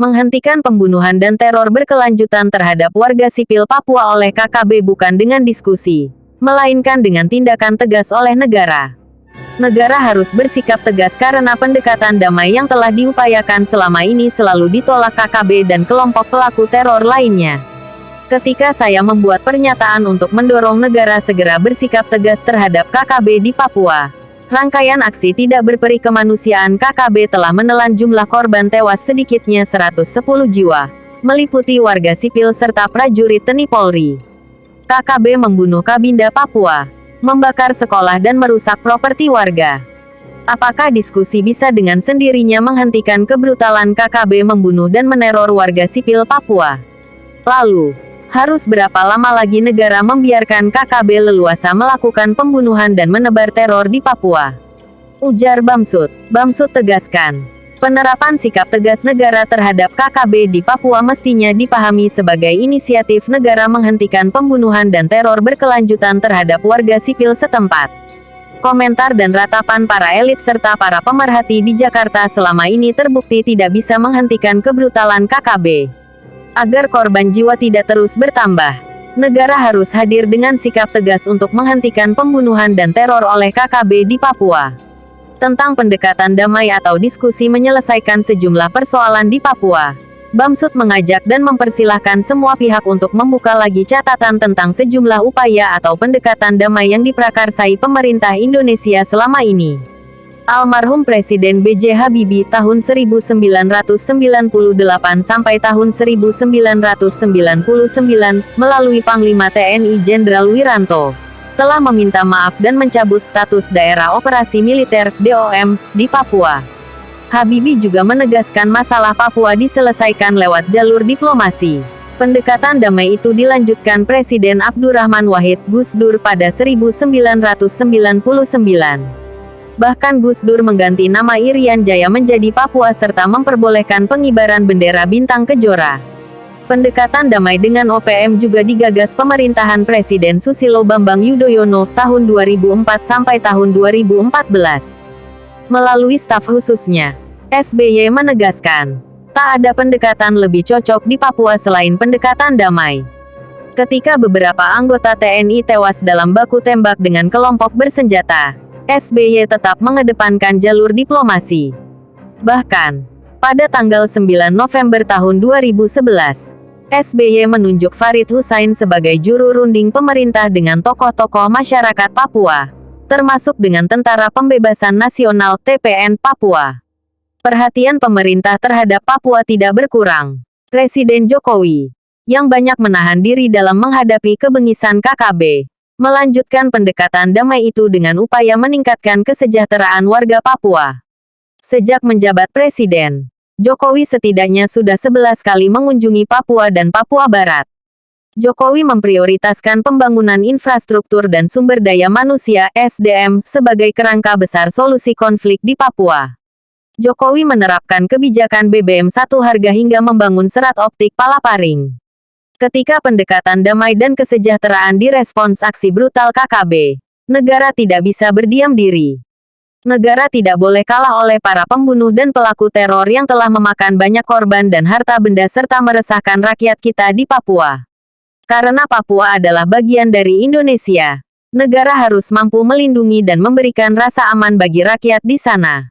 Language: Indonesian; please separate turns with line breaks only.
Menghentikan pembunuhan dan teror berkelanjutan terhadap warga sipil Papua oleh KKB bukan dengan diskusi, melainkan dengan tindakan tegas oleh negara. Negara harus bersikap tegas karena pendekatan damai yang telah diupayakan selama ini selalu ditolak KKB dan kelompok pelaku teror lainnya. Ketika saya membuat pernyataan untuk mendorong negara segera bersikap tegas terhadap KKB di Papua, Rangkaian aksi tidak berperi kemanusiaan KKB telah menelan jumlah korban tewas sedikitnya 110 jiwa, meliputi warga sipil serta prajurit TNI Polri. KKB membunuh Kabinda Papua, membakar sekolah dan merusak properti warga. Apakah diskusi bisa dengan sendirinya menghentikan kebrutalan KKB membunuh dan meneror warga sipil Papua? Lalu, harus berapa lama lagi negara membiarkan KKB leluasa melakukan pembunuhan dan menebar teror di Papua? Ujar Bamsud. Bamsud tegaskan, penerapan sikap tegas negara terhadap KKB di Papua mestinya dipahami sebagai inisiatif negara menghentikan pembunuhan dan teror berkelanjutan terhadap warga sipil setempat. Komentar dan ratapan para elit serta para pemerhati di Jakarta selama ini terbukti tidak bisa menghentikan kebrutalan KKB. Agar korban jiwa tidak terus bertambah, negara harus hadir dengan sikap tegas untuk menghentikan pembunuhan dan teror oleh KKB di Papua. Tentang pendekatan damai atau diskusi menyelesaikan sejumlah persoalan di Papua, Bamsud mengajak dan mempersilahkan semua pihak untuk membuka lagi catatan tentang sejumlah upaya atau pendekatan damai yang diprakarsai pemerintah Indonesia selama ini. Almarhum Presiden B.J. Habibie tahun 1998 sampai tahun 1999 melalui Panglima TNI Jenderal Wiranto telah meminta maaf dan mencabut status daerah operasi militer DOM di Papua. Habibie juga menegaskan masalah Papua diselesaikan lewat jalur diplomasi. Pendekatan damai itu dilanjutkan Presiden Abdurrahman Wahid Gus Dur pada 1999. Bahkan Gus Dur mengganti nama Irian Jaya menjadi Papua serta memperbolehkan pengibaran bendera bintang kejora. Pendekatan damai dengan OPM juga digagas pemerintahan Presiden Susilo Bambang Yudhoyono tahun 2004 sampai tahun 2014. Melalui staf khususnya, SBY menegaskan, tak ada pendekatan lebih cocok di Papua selain pendekatan damai. Ketika beberapa anggota TNI tewas dalam baku tembak dengan kelompok bersenjata, SBY tetap mengedepankan jalur diplomasi. Bahkan, pada tanggal 9 November tahun 2011, SBY menunjuk Farid Hussein sebagai juru runding pemerintah dengan tokoh-tokoh masyarakat Papua, termasuk dengan Tentara Pembebasan Nasional TPN Papua. Perhatian pemerintah terhadap Papua tidak berkurang. Presiden Jokowi, yang banyak menahan diri dalam menghadapi kebengisan KKB, melanjutkan pendekatan damai itu dengan upaya meningkatkan kesejahteraan warga Papua. Sejak menjabat presiden, Jokowi setidaknya sudah 11 kali mengunjungi Papua dan Papua Barat. Jokowi memprioritaskan pembangunan infrastruktur dan sumber daya manusia (SDM) sebagai kerangka besar solusi konflik di Papua. Jokowi menerapkan kebijakan BBM satu harga hingga membangun serat optik Palaparing. Ketika pendekatan damai dan kesejahteraan direspons aksi brutal KKB, negara tidak bisa berdiam diri. Negara tidak boleh kalah oleh para pembunuh dan pelaku teror yang telah memakan banyak korban dan harta benda serta meresahkan rakyat kita di Papua. Karena Papua adalah bagian dari Indonesia, negara harus mampu melindungi dan memberikan rasa aman bagi rakyat di sana.